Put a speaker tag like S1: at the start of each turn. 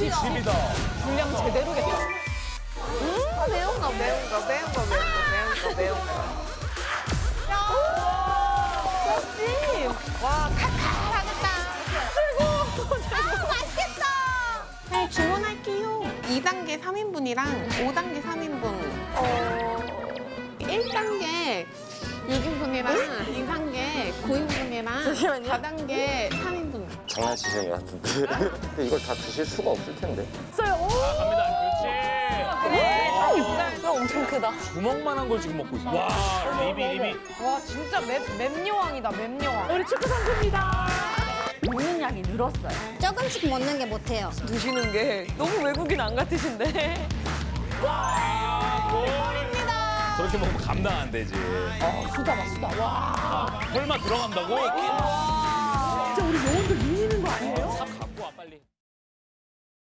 S1: 이 집이다.
S2: 분량 제대로겠다.
S3: 음, 매운 거, 매운 거, 매운 거, 매운 거, 매운 거, 매운 거.
S2: 와, 칼칼하겠다.
S3: 아, 맛있겠다.
S4: 네, 주문할게요. 2단계 3인분이랑 5단계 3인분. 어, 1단계 6인분이랑 2단계 9인분이랑 4단계 3인분.
S5: 장난치시는 것 같은데. 근데 이걸 다 드실 수가 없을 텐데.
S1: 갑니다. 그렇지.
S2: 그래, 이거 엄청 크다.
S1: 주먹만한 걸 지금 먹고 있어. 와, 리비, 리비.
S2: 와, 진짜 맵, 맵여왕이다, 맵여왕.
S6: 우리 축구 선수입니다. 먹는 양이 늘었어요.
S7: 조금씩 먹는 게 못해요.
S2: 드시는 게 너무 외국인 안 같으신데.
S1: 저렇게 먹으면 감당 안 되지.
S6: 수다 봐, 수다. 와.
S1: 설마 들어간다고?
S6: 진짜 우리 그 계속 밀리는 거 아니에요? 아, 갖고 와 빨리.